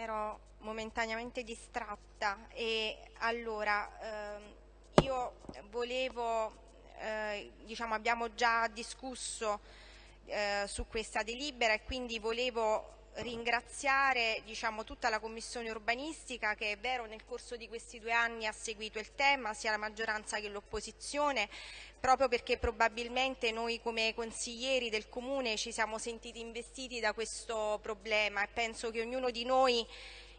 ero momentaneamente distratta e allora ehm, io volevo, eh, diciamo abbiamo già discusso eh, su questa delibera e quindi volevo ringraziare diciamo, tutta la Commissione urbanistica che è vero nel corso di questi due anni ha seguito il tema, sia la maggioranza che l'opposizione, proprio perché probabilmente noi come consiglieri del Comune ci siamo sentiti investiti da questo problema e penso che ognuno di noi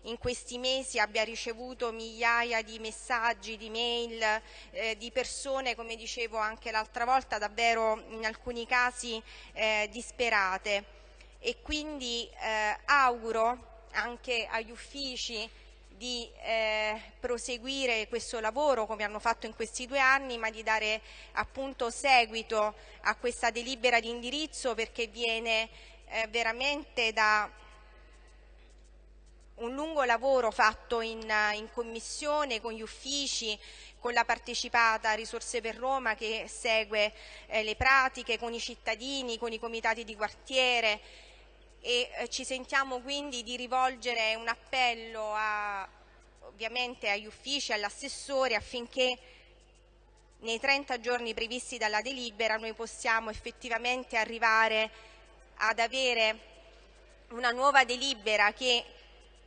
in questi mesi abbia ricevuto migliaia di messaggi, di mail, eh, di persone, come dicevo anche l'altra volta, davvero in alcuni casi eh, disperate e quindi eh, auguro anche agli uffici di eh, proseguire questo lavoro come hanno fatto in questi due anni, ma di dare appunto seguito a questa delibera di indirizzo perché viene eh, veramente da un lungo lavoro fatto in, in, commissione con gli uffici, con la partecipata Risorse per Roma che segue eh, le pratiche, con i cittadini, con i comitati di quartiere, e eh, ci sentiamo quindi di rivolgere un appello a, ovviamente agli uffici, all'assessore affinché nei 30 giorni previsti dalla delibera noi possiamo effettivamente arrivare ad avere una nuova delibera che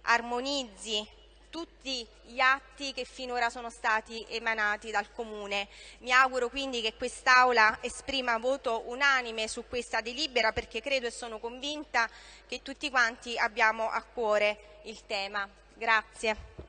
armonizzi tutti gli atti che finora sono stati emanati dal Comune. Mi auguro quindi che quest'Aula esprima voto unanime su questa delibera perché credo e sono convinta che tutti quanti abbiamo a cuore il tema. Grazie.